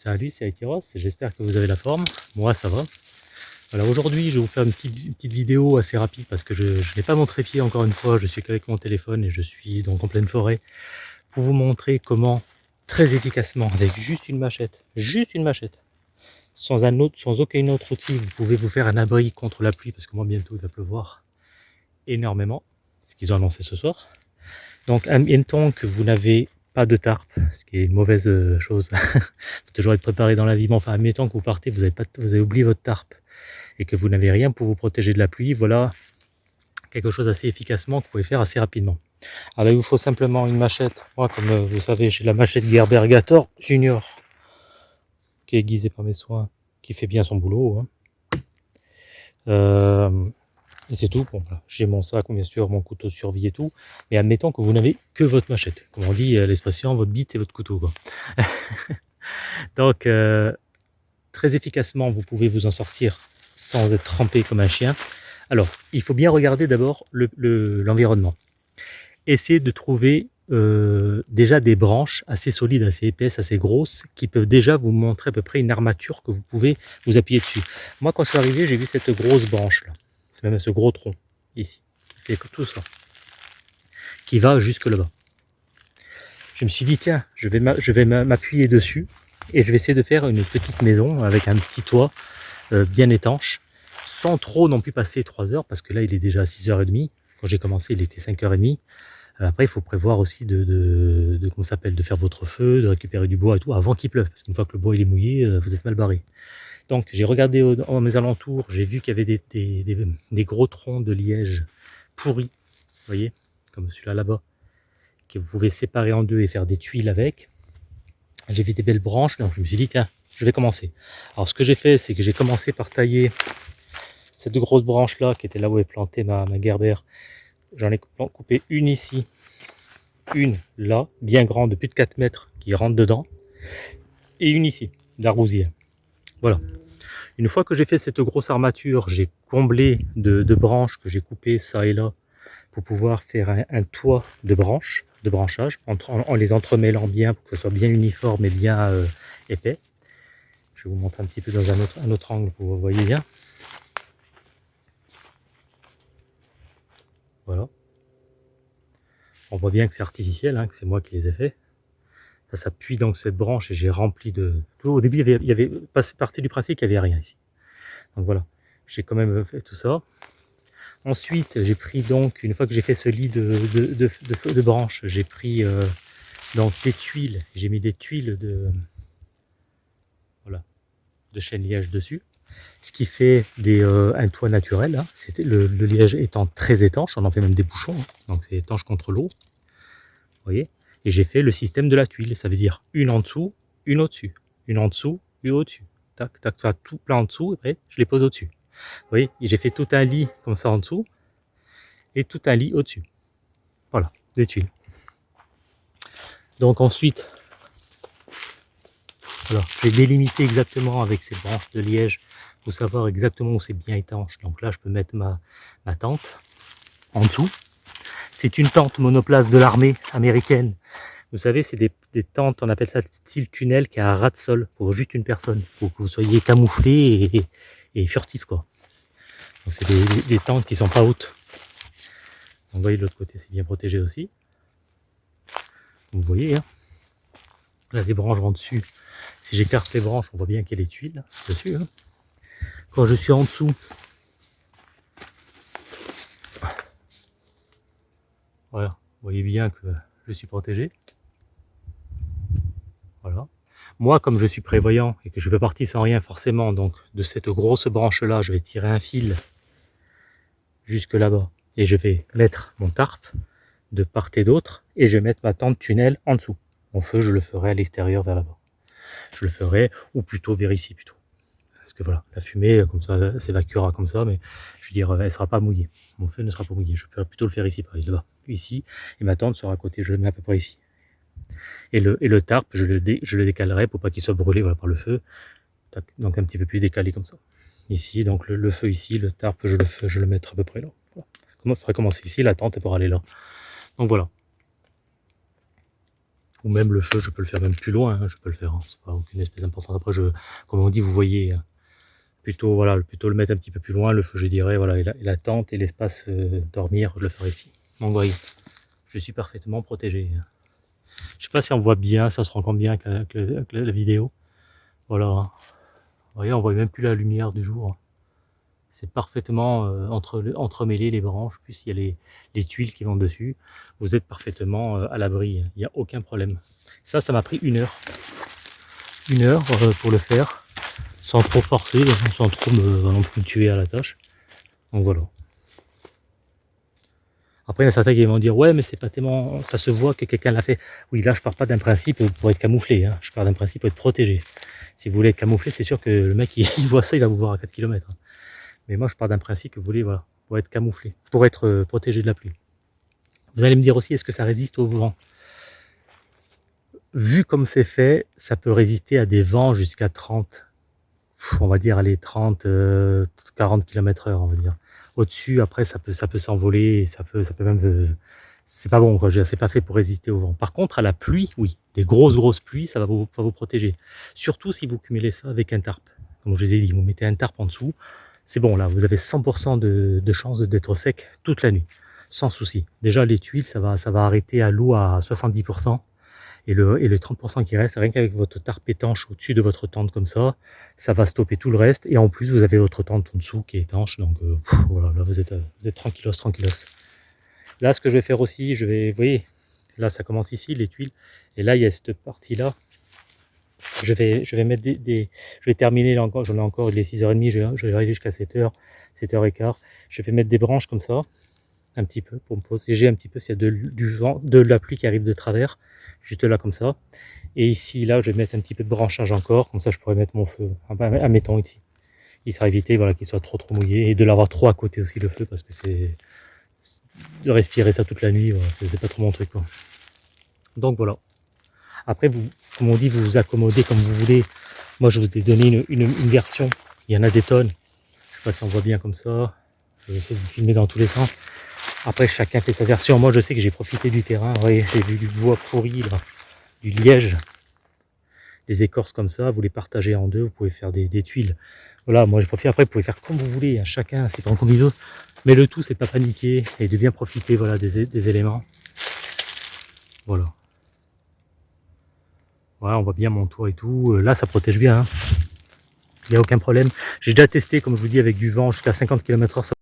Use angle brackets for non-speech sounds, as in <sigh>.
Salut, c'est Aitiros, j'espère que vous avez la forme. Moi, ça va. Alors aujourd'hui, je vais vous faire une petite, vidéo assez rapide parce que je, n'ai pas mon trépied encore une fois, je suis qu'avec mon téléphone et je suis donc en pleine forêt pour vous montrer comment très efficacement, avec juste une machette, juste une machette, sans, un autre, sans aucun autre outil, vous pouvez vous faire un abri contre la pluie parce que moi bientôt il va pleuvoir énormément, ce qu'ils ont annoncé ce soir. Donc, temps que vous n'avez de tarp, ce qui est une mauvaise euh, chose. <laughs> faut toujours être préparé dans la vie. Mais enfin, admettons que vous partez, vous avez, pas, vous avez oublié votre tarp et que vous n'avez rien pour vous protéger de la pluie, voilà quelque chose assez efficacement que vous pouvez faire assez rapidement. Alors il vous faut simplement une machette. Moi, comme euh, vous savez, j'ai la machette Gerbergator Junior qui est aiguisée par mes soins, qui fait bien son boulot. Hein. Euh, et c'est tout. Bon, j'ai mon sac, bien sûr, mon couteau de survie et tout. Mais admettons que vous n'avez que votre machette. Comme on dit, euh, l'expression, votre bite et votre couteau. <laughs> Donc, euh, très efficacement, vous pouvez vous en sortir sans être trempé comme un chien. Alors, il faut bien regarder d'abord l'environnement. Essayez de trouver euh, déjà des branches assez solides, assez épaisses, assez grosses, qui peuvent déjà vous montrer à peu près une armature que vous pouvez vous appuyer dessus. Moi, quand je suis arrivé, j'ai vu cette grosse branche là même ce gros tronc ici, qui fait tout ça, qui va jusque là-bas. Je me suis dit, tiens, je vais m'appuyer dessus et je vais essayer de faire une petite maison avec un petit toit euh, bien étanche, sans trop non plus passer 3 heures, parce que là, il est déjà 6h30. Quand j'ai commencé, il était 5h30. Euh, après, il faut prévoir aussi de, de, de s'appelle, de faire votre feu, de récupérer du bois et tout avant qu'il pleuve, parce qu'une fois que le bois il est mouillé, euh, vous êtes mal barré. Donc j'ai regardé dans mes alentours, j'ai vu qu'il y avait des, gros troncs de liège pourris, voyez, comme celui-là là-bas, que vous pouvez séparer en deux et faire des tuiles avec. J'ai vu des belles branches, donc je me suis dit, tiens, je vais commencer. Alors ce que j'ai fait, c'est que j'ai commencé par tailler cette grosse branche là, qui était là où est plantée ma, ma. J'en ai coupé une ici, une là, bien grande, de plus de 4 mètres, qui rentre dedans, et une ici, d'argousière. Voilà. Une fois que j'ai fait cette grosse armature, j'ai comblé de, branches que j'ai coupées ça et là pour pouvoir faire un, toit de branches, de branchage, en, les entremêlant bien pour que ce soit bien uniforme et bien euh, épais. Je vais vous montrer un petit peu dans un autre, angle pour que vous voyez bien. Voilà. On voit bien que c'est artificiel, hein, que c'est moi qui les ai faits ça s'appuie dans cette branche et j'ai rempli de... Au début, il y avait, il y avait du principe qu'il n'y avait rien ici. Donc voilà, j'ai quand même fait tout ça. Ensuite, j'ai pris donc, une fois que j'ai fait ce lit de, de, de, branches, j'ai pris euh, donc des tuiles. J'ai mis des tuiles de, voilà, de chêne liège dessus. Ce qui fait des, euh, un toit naturel. Hein. C'était le, liège étant très étanche, on en fait même des bouchons. Hein. Donc c'est étanche contre l'eau. Vous voyez? Et j'ai fait le système de la tuile. Ça veut dire une en dessous, une au-dessus, une en dessous, une au-dessus. Tac, tac, ça tout plein en dessous, et après je les pose au-dessus. Vous voyez, j'ai fait tout un lit comme ça en dessous, et tout un lit au-dessus. Voilà, des tuiles. Donc ensuite, alors, je vais délimiter exactement avec ces branches de liège pour savoir exactement où c'est bien étanche. Donc là, je peux mettre ma, ma tente en dessous. C'est une tente monoplace de l'armée américaine. Vous savez, c'est des, tentes, on appelle ça style tunnel, qui a un ras de sol pour juste une personne, pour que vous soyez camouflé et, furtif quoi. Donc c'est des, tentes qui sont pas hautes. vous voyez de l'autre côté, c'est bien protégé aussi. Vous voyez, hein là les branches vont dessus. Si j'écarte les branches, on voit bien qu'il y a les tuiles dessus. Hein. Quand je suis en dessous, Voilà, vous voyez que je suis protégé. Voilà. Moi, comme je suis prévoyant et que je vais partir sans rien forcément, donc de cette grosse branche-là, je vais tirer un fil jusque là-bas et je vais mettre mon tarp de part et d'autre et je vais mettre ma tente tunnel en dessous. Mon feu, je le ferai à l'extérieur vers là-bas. Je le ferai, ou plutôt vers ici plutôt parce que voilà, la fumée, comme ça, s'évacuera comme ça, mais je veux dire, elle ne sera pas mouillée. Mon feu ne sera pas mouillé. Je peux plutôt le faire ici, par là-bas, ici, et ma tente sera à côté, je le mets à peu près ici. Et le, et tarp, je le, décalerai pour pas qu'il soit brûlé par le feu, donc un petit peu plus décalé comme ça. Ici, donc le, feu ici, le tarp, je le, mettrai à peu près là. Comment ça commencer ici, la tente pour aller là. Donc voilà. ou même le feu, je peux le faire même plus loin, hein, je peux le faire, hein, c'est pas aucune espèce d'importance. Après, comme on dit, vous voyez, hein, plutôt, voilà, plutôt le mettre un petit peu plus loin, le feu, je dirais, voilà, et la, tente et l'espace euh, dormir, je le ferai ici. Donc, voyez, je suis parfaitement protégé. Hein. Je sais pas si on voit bien, ça se rend compte bien avec la, vidéo. Voilà. Vous voyez, on voit même plus la lumière du jour. C'est parfaitement euh, entre, entremêlé les branches, puis il y a les, les, tuiles qui vont dessus. Vous êtes parfaitement euh, à l'abri, il n'y a aucun problème. Ça, ça m'a pris une heure. Une heure euh, pour le faire, sans trop forcer, sans trop me, tuer à la tâche. Donc voilà. Après, il y a certains qui vont dire ouais, mais c'est pas tellement, ça se voit que quelqu'un l'a fait. Oui, là, je pars pas d'un principe pour être camouflé. Hein. Je pars d'un principe pour être protégé. Si vous voulez être camouflé, c'est sûr que le mec, il, voit ça, il va vous voir à 4 km. Mais moi, je pars d'un principe que vous voulez, voilà, pour être camouflé, pour être euh, protégé de la pluie. Vous allez me dire aussi, est-ce que ça résiste au vent? Vu comme c'est fait, ça peut résister à des vents jusqu'à 30, on va dire, allez, 30, euh, 40 km heure, on va dire. Au-dessus, après, ça peut, ça peut s'envoler, ça peut, ça peut même... C'est pas bon, quoi. C'est pas fait pour résister au vent. Par contre, à la pluie, oui, des grosses, grosses pluies, ça va vous, vous protéger. Surtout si vous cumulez ça avec un tarp. Comme je vous ai dit, vous mettez un tarp en dessous, c'est bon, là, vous avez 100% de, de chance d'être sec toute la nuit, sans souci. Déjà, les tuiles, ça va, ça va arrêter à l'eau à 70%. Et le, et le 30% qui reste, rien qu'avec votre tarp étanche au-dessus de votre tente comme ça, ça va stopper tout le reste. Et en plus, vous avez votre tente en dessous qui est étanche. Donc euh, voilà, là vous êtes, vous êtes tranquillos, tranquillos. Là, ce que je vais faire aussi, je vais, vous voyez, là ça commence ici, les tuiles. Et là, il y a cette partie-là. Je vais, je vais mettre des, je vais terminer là encore, j'en ai encore, il est 6h30, je, je vais arriver jusqu'à 7h, 7h15. Je vais mettre des branches comme ça, un petit peu, pour me protéger un petit peu s'il y a de, du vent, de la pluie qui arrive de travers juste là comme ça. Et ici, là, je vais mettre un petit peu de branchage encore, comme ça je pourrais mettre mon feu, admettons ici. Il sera évité voilà, qu'il soit trop trop mouillé et de l'avoir trop à côté aussi le feu parce que c'est de respirer ça toute la nuit, voilà, c'est pas trop mon truc. Quoi. Donc voilà. Après, vous, comme on dit, vous vous accommodez comme vous voulez. Moi, je vous ai donné une, une, une version. Il y en a des tonnes. Je sais pas si on voit bien comme ça. Je vais essayer de vous filmer dans tous les sens. Après, chacun fait sa version. Moi, je sais que j'ai profité du terrain. J'ai vu du bois pourri, du liège, des écorces comme ça. Vous les partagez en deux. Vous pouvez faire des, des tuiles. Voilà, moi, j'ai profité. Après, vous pouvez faire comme vous voulez. Hein. Chacun, c'est pas comme. Mais le tout, c'est pas paniquer et de bien profiter voilà, des, éléments. Voilà. Voilà, on voit bien mon toit et tout. Là, ça protège bien. Hein. Il n'y a aucun problème. J'ai déjà testé, comme je vous dis, avec du vent jusqu'à 50 km/h.